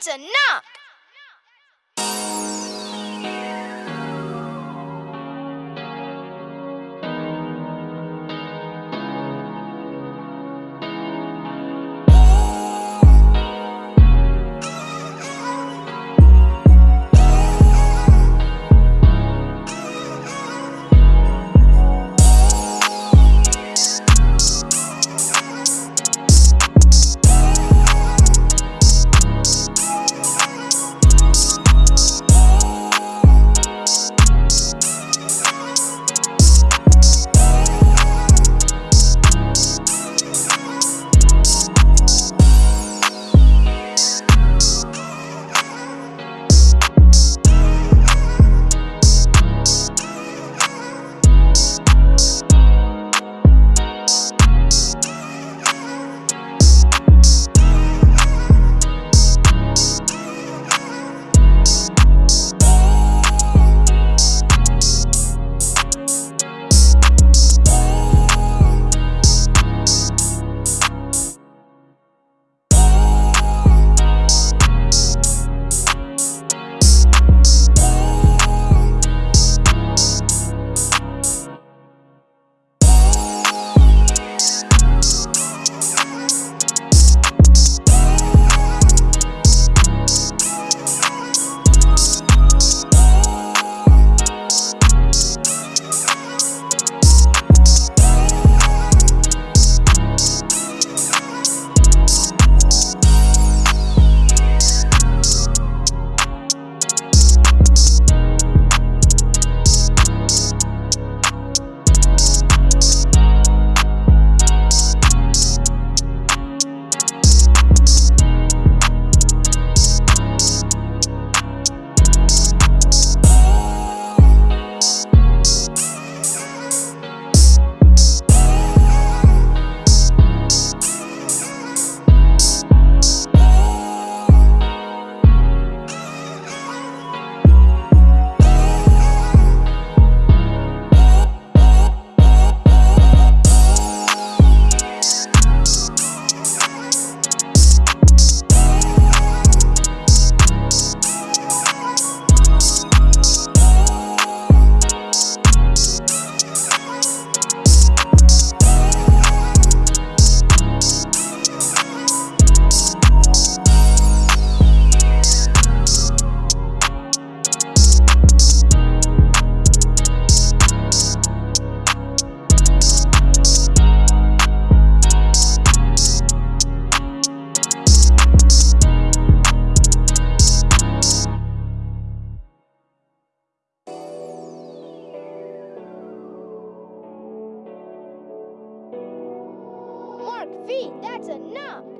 that's enough! Mark V, that's enough!